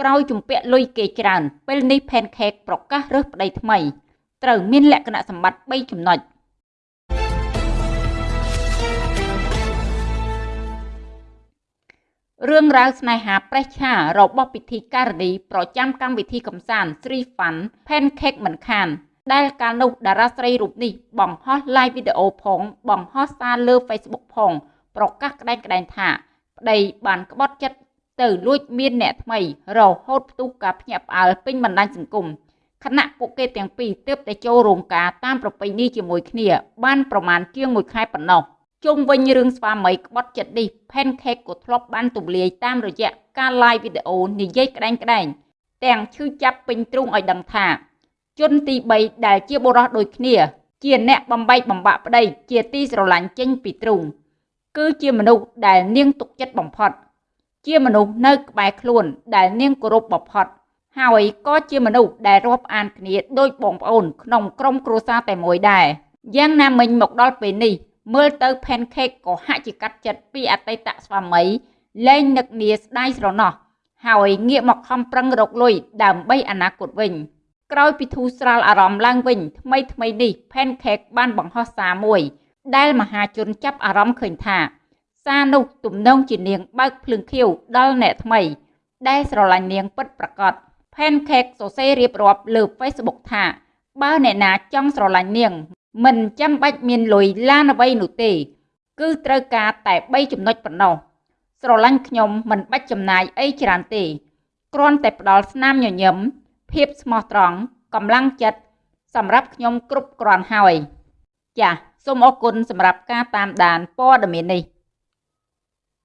ក្រោយជំពាក់លុយគេច្រើន ពេលនេះ Pancake ប្រកាសរើសប្តីថ្មីត្រូវមានលក្ខណៈសម្បត្តិ3ចំណុចរឿងរ៉ាវស្នេហាប្រេះឆារបស់ពិធីការនីប្រចាំកម្មវិធីកំសាន្ត Sri Fun Pancake មិនខាន ដែលកាលនោះតារាស្រីរូបនេះបង្ហោះ live វីដេអូផង បង្ហោះសារលើ Facebook ផង ប្រកាសក្តែងក្តែងថា ប្តីបានក្បត់ចិត្ត ទៅលួចមានអ្នកថ្មីរហូតផ្ទុះការភ្ញាក់ផ្អើលពេញបណ្ដាញសង្គមខណៈពួកគេទាំងពីរទើបតែចូលរោងការតាមប្រពៃណីជាមួយគ្នាបានប្រមាណជាង1ខែប៉ុណ្ណោះជុំវិញរឿងស្វាមីក្បត់ចិត្តនេះ Pancake ក៏ធ្លាប់បានទូលាយតាមរយៈការ live វីដេអូនិយាយក្តែងក្តែងទាំងឈឺចាប់ពេញទ្រូងឲ្យដឹងថាជនទី3ដែលជាបុរសដូចគ្នា ជាអ្នកបំបែកបំបាក់ប្តីជាទីស្រឡាញ់ចេញពីទ្រូងគឺជាមនុស្សដែលនាងទុកចិត្តបំផុត ជាមនុស្សនៅក្បែរខ្លួន ដែលនាងគោរពបំផុតហើយក៏ជាមនុស្សដែលរាប់អានគ្នាដូចបងប្អូន ក្នុងក្រុមគ្រួសារតែមួយដែរយ៉ាងណាមិញមកដល់ពេលនេះ មើលទៅ Pancake ក៏ហាក់ជាកាត់ចិត្តពីអតីតស្វាមីលែងនឹកនាស្ដាយស្រណោះហើយងាកមកខំប្រឹងរកលុយដើម្បីអនាគតវិញ ក្រោយពីធូរស្រាលអារម្មណ៍ឡើងវិញថ្មីថ្មីនេះ Pancake បានបង្ហោះសារមួយ ដែលមហាជនចាប់អារម្មណ៍ឃើញថា សារនោះទំនងជានាងបើកភ្លើងខៀវដល់អ្នកថ្មី ដែលស្រឡាញ់នាងពិតប្រាកដ Pancake សរសេររៀបរាប់លើ Facebook ថា បើអ្នកណាចង់ស្រឡាញ់នាង មិនចាំបាច់មានលុយឡានអ្វីនោះទេ គឺត្រូវការតែ3ចំណុចប៉ុណ្ណោះស្រឡាញ់ខ្ញុំមិនបាច់ចំណាយអីច្រើនទេគ្រាន់តែផ្ដល់ស្នាមញញឹមភាពស្មោះត្រង់កម្លាំងចិត្តសម្រាប់ខ្ញុំគ្រប់គ្រាន់ហើយចាសសូមអរគុណសម្រាប់ការតាមដានព័ត៌មាននេះ